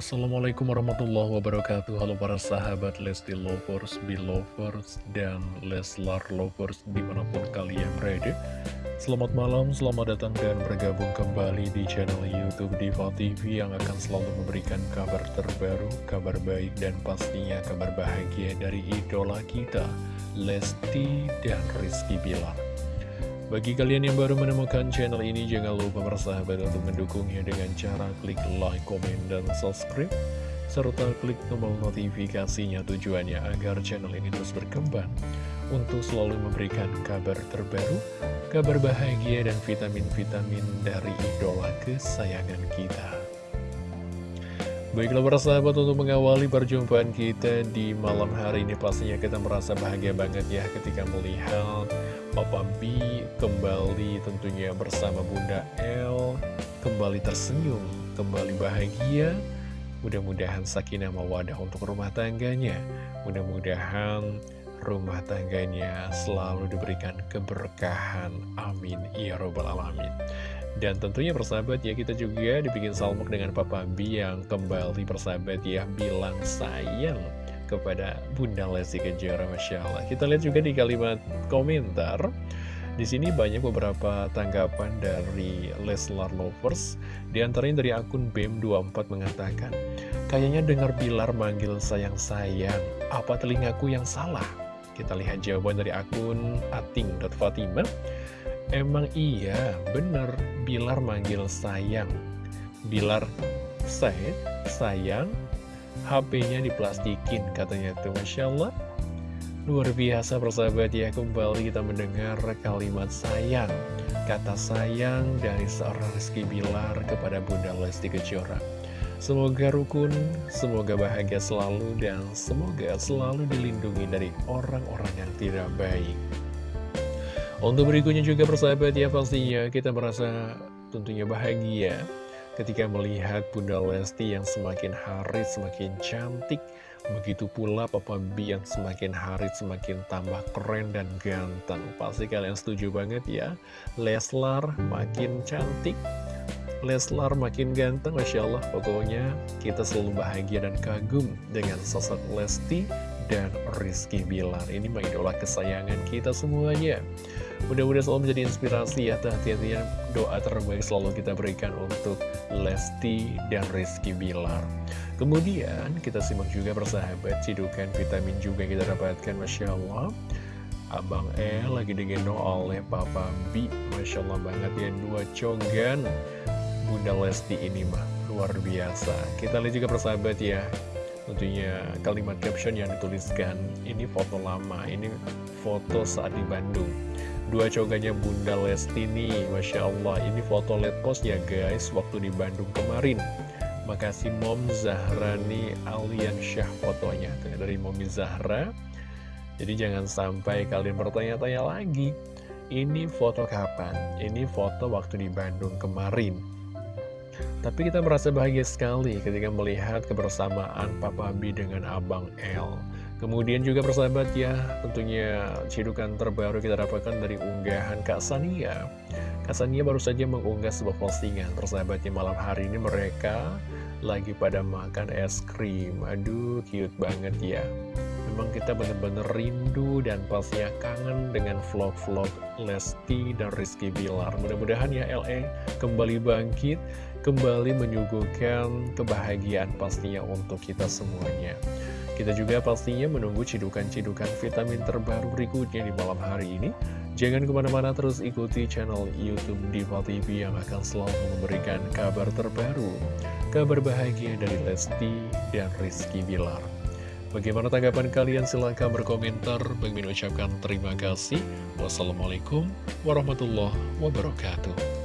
Assalamualaikum warahmatullahi wabarakatuh. Halo para sahabat Lesti Lovers, Belovers, dan Leslar Lovers di mana pun kalian berada. Selamat malam, selamat datang dan bergabung kembali di channel Youtube Diva TV Yang akan selalu memberikan kabar terbaru, kabar baik, dan pastinya kabar bahagia dari idola kita Lesti dan Rizky Bilar bagi kalian yang baru menemukan channel ini, jangan lupa bersahabat untuk mendukungnya dengan cara klik like, komen, dan subscribe. Serta klik tombol notifikasinya tujuannya agar channel ini terus berkembang untuk selalu memberikan kabar terbaru, kabar bahagia, dan vitamin-vitamin dari idola kesayangan kita. Baiklah persahabat untuk mengawali perjumpaan kita di malam hari ini pastinya kita merasa bahagia banget ya ketika melihat Papa B kembali tentunya bersama Bunda L. Kembali tersenyum, kembali bahagia. Mudah-mudahan sakinah mawadah untuk rumah tangganya. Mudah-mudahan rumah tangganya selalu diberikan keberkahan. Amin. Ya Robbal Alamin. Dan tentunya persahabat ya kita juga dibikin salmuk dengan Papa B yang kembali persahabat ya bilang sayang kepada Bunda Lesti Kejora Masya Allah Kita lihat juga di kalimat komentar. Di sini banyak beberapa tanggapan dari Leslar Lovers. Di antaranya dari akun BEM24 mengatakan Kayaknya dengar Bilar manggil sayang-sayang Apa telingaku yang salah? Kita lihat jawaban dari akun ating.fatimah Emang iya, bener Bilar manggil sayang. Bilar saya, sayang HP-nya diplastikin katanya tuh. Masya Allah. Luar biasa persahabat ya. Kembali kita mendengar kalimat sayang Kata sayang dari seorang Rizky Bilar kepada Bunda Lesti Kejora. Semoga rukun, semoga bahagia selalu dan semoga selalu dilindungi dari orang-orang yang tidak baik. Untuk berikutnya juga persahabat ya pastinya kita merasa tentunya bahagia ketika melihat Bunda Lesti yang semakin hari semakin cantik Begitu pula Papa B yang semakin hari semakin tambah keren dan ganteng. Pasti kalian setuju banget ya? Leslar makin cantik Leslar makin ganteng Masya Allah. Pokoknya kita selalu bahagia dan kagum dengan sosok Lesti dan Rizky Bilar. Ini mengidola kesayangan kita semuanya. Mudah-mudahan selalu menjadi inspirasi ya hati-hati doa terbaik selalu kita berikan untuk Lesti dan Rizky Bilar. Kemudian kita simak juga persahabat cidukan vitamin juga kita dapatkan Masya Allah. Abang E lagi digendong oleh Papa B. Masya Allah banget ya dua cogan Bunda Lesti ini mah luar biasa. Kita lihat juga persahabat ya Tentunya kalimat caption yang dituliskan Ini foto lama, ini foto saat di Bandung Dua coganya Bunda Lesti nih, Masya Allah. Ini foto let post ya guys, waktu di Bandung kemarin. Makasih Mom Zahrani Alian Syah fotonya dari Momi Zahra. Jadi jangan sampai kalian bertanya-tanya lagi. Ini foto kapan? Ini foto waktu di Bandung kemarin. Tapi kita merasa bahagia sekali ketika melihat kebersamaan Papa B dengan Abang L. Kemudian juga persahabat ya, tentunya cidukan terbaru kita dapatkan dari unggahan Kak Sania. Kak Sania baru saja mengunggah sebuah postingan, persahabatnya malam hari ini mereka lagi pada makan es krim. Aduh, cute banget ya. Memang kita benar-benar rindu dan pastinya kangen dengan vlog-vlog Lesti dan Rizky Bilar. Mudah-mudahan ya LE kembali bangkit, kembali menyuguhkan kebahagiaan pastinya untuk kita semuanya. Kita juga pastinya menunggu cidukan-cidukan vitamin terbaru berikutnya di malam hari ini. Jangan ke mana-mana terus ikuti channel Youtube Diva TV yang akan selalu memberikan kabar terbaru, kabar bahagia dari Lesti dan Rizky Bilar. Bagaimana tanggapan kalian? Silahkan berkomentar. Bagi ucapkan terima kasih. Wassalamualaikum warahmatullahi wabarakatuh.